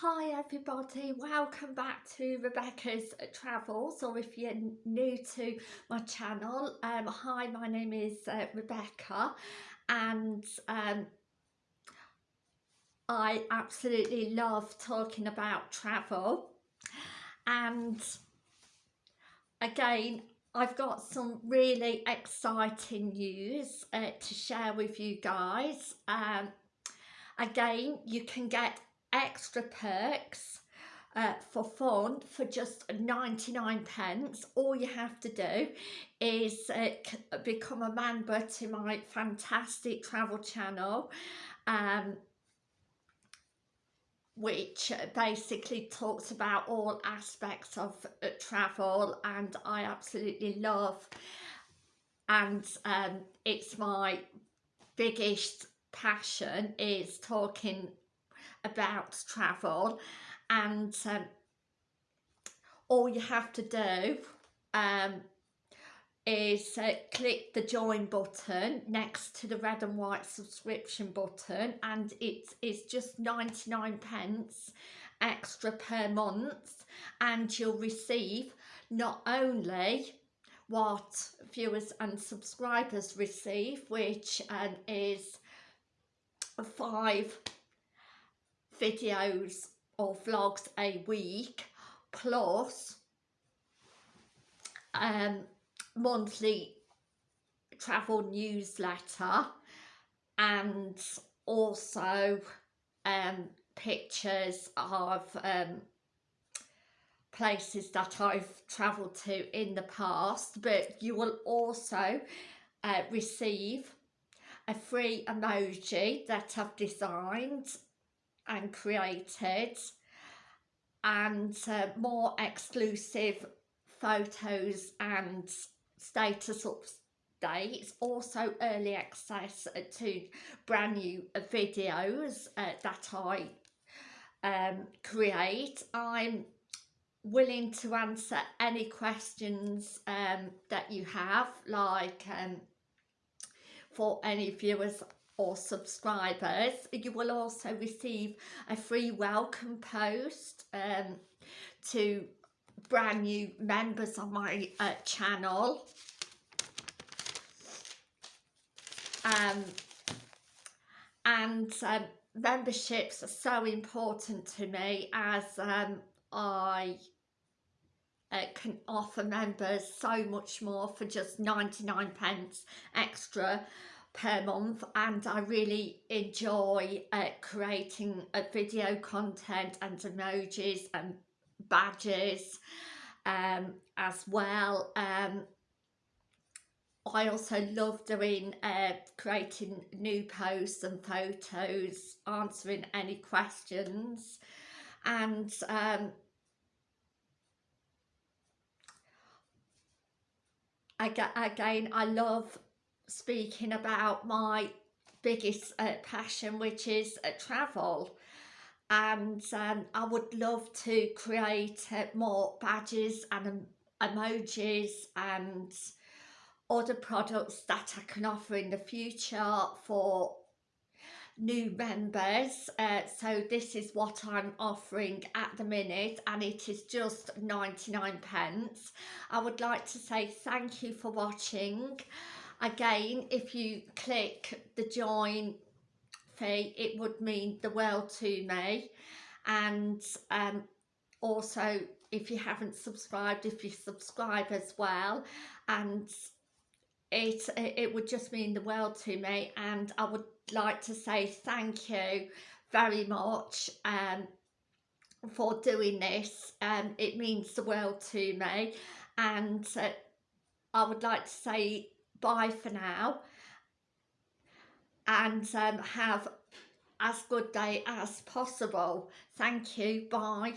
Hi everybody, welcome back to Rebecca's Travels or if you're new to my channel, um, hi my name is uh, Rebecca and um, I absolutely love talking about travel and again I've got some really exciting news uh, to share with you guys. Um, again you can get extra perks uh, for fun for just 99 pence. All you have to do is uh, become a member to my fantastic travel channel um, which basically talks about all aspects of uh, travel and I absolutely love and um, it's my biggest passion is talking about travel and um, all you have to do um, is uh, click the join button next to the red and white subscription button and it is just 99 pence extra per month and you'll receive not only what viewers and subscribers receive which um, is five videos or vlogs a week plus um, monthly travel newsletter and also um, pictures of um, places that I've travelled to in the past. But you will also uh, receive a free emoji that I've designed and created and uh, more exclusive photos and status updates. Also early access to brand new videos uh, that I um, create. I'm willing to answer any questions um, that you have like um, for any viewers or subscribers you will also receive a free welcome post um, to brand new members on my uh, channel. Um, and um, memberships are so important to me as um, I uh, can offer members so much more for just 99 pence extra per month and I really enjoy uh, creating uh, video content and emojis and badges um, as well. Um, I also love doing uh, creating new posts and photos, answering any questions and um, again I love speaking about my biggest uh, passion which is uh, travel. And um, I would love to create uh, more badges and emojis and other products that I can offer in the future for new members. Uh, so this is what I'm offering at the minute and it is just 99 pence. I would like to say thank you for watching again if you click the join fee it would mean the world to me. And um, also if you haven't subscribed if you subscribe as well and it it would just mean the world to me. And I would like to say thank you very much um, for doing this. Um, it means the world to me. And uh, I would like to say bye for now. And um, have as good day as possible. Thank you. Bye